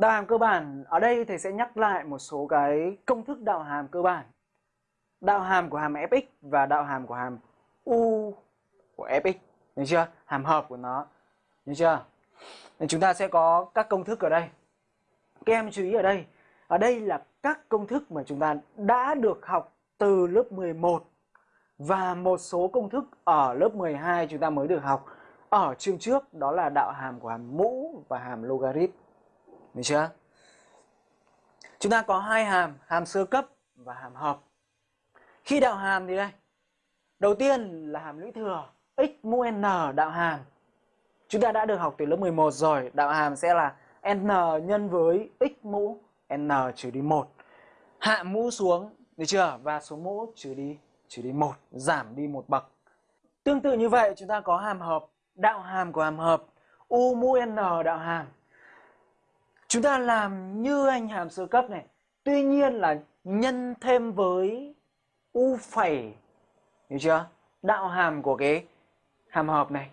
Đạo hàm cơ bản ở đây thầy sẽ nhắc lại một số cái công thức đạo hàm cơ bản. Đạo hàm của hàm fx và đạo hàm của hàm u của fx, được chưa? Hàm hợp của nó, được chưa? Nên chúng ta sẽ có các công thức ở đây. Các em chú ý ở đây, ở đây là các công thức mà chúng ta đã được học từ lớp 11 và một số công thức ở lớp 12 chúng ta mới được học ở chương trước đó là đạo hàm của hàm mũ và hàm logarit. Được chưa? Chúng ta có hai hàm, hàm sơ cấp và hàm hợp. Khi đạo hàm thì đây. Đầu tiên là hàm lũy thừa x mũ n đạo hàm. Chúng ta đã được học từ lớp 11 rồi, đạo hàm sẽ là n nhân với x mũ n trừ đi 1. Hạ mũ xuống, được chưa? Và số mũ trừ đi trừ đi 1, giảm đi một bậc. Tương tự như vậy, chúng ta có hàm hợp, đạo hàm của hàm hợp u mũ n đạo hàm Chúng ta làm như anh hàm sơ cấp này. Tuy nhiên là nhân thêm với u phẩy. Hiểu chưa? Đạo hàm của cái hàm hợp này.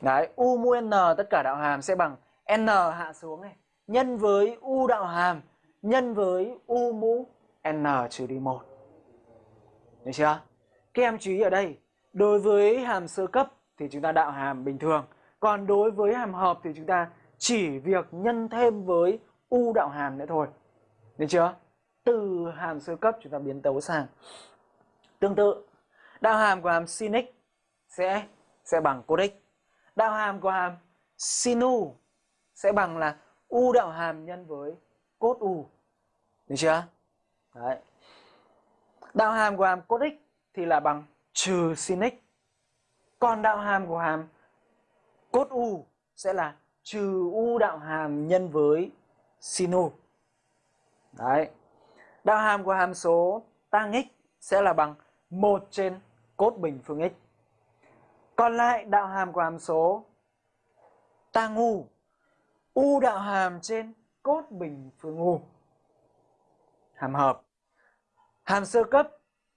Đấy, u mũ n tất cả đạo hàm sẽ bằng n hạ xuống này. Nhân với u đạo hàm. Nhân với u mũ n trừ đi 1. Được chưa? Các em chú ý ở đây. Đối với hàm sơ cấp thì chúng ta đạo hàm bình thường. Còn đối với hàm hợp thì chúng ta chỉ việc nhân thêm với u đạo hàm nữa thôi. Được chưa? Từ hàm sơ cấp chúng ta biến tấu sang. Tương tự, đạo hàm của hàm sin x sẽ sẽ bằng cos x. Đạo hàm của hàm sin u sẽ bằng là u đạo hàm nhân với cos u. Được chưa? Đấy. Đạo hàm của hàm cos x thì là bằng trừ sin x. Còn đạo hàm của hàm cos u sẽ là trừ u đạo hàm nhân với sin u. Đấy. Đạo hàm của hàm số tang x sẽ là bằng 1 trên cốt bình phương x. Còn lại đạo hàm của hàm số tang u, u đạo hàm trên cốt bình phương u. Hàm hợp. Hàm sơ cấp,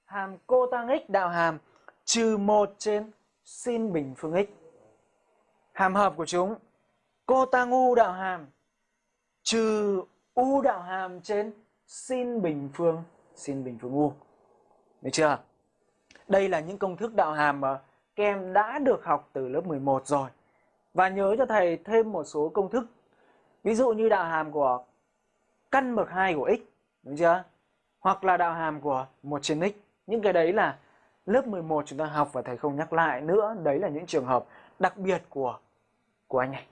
hàm cô tang x đạo hàm trừ 1 trên sin bình phương x. Hàm hợp của chúng cô tăng u đạo hàm. Trừ u đạo hàm trên sin bình phương sin bình phương u được chưa? Đây là những công thức đạo hàm mà các em đã được học từ lớp 11 rồi. Và nhớ cho thầy thêm một số công thức. Ví dụ như đạo hàm của căn bậc 2 của x, đúng chưa? Hoặc là đạo hàm của 1 trên x. Những cái đấy là lớp 11 chúng ta học và thầy không nhắc lại nữa. Đấy là những trường hợp đặc biệt của của anh này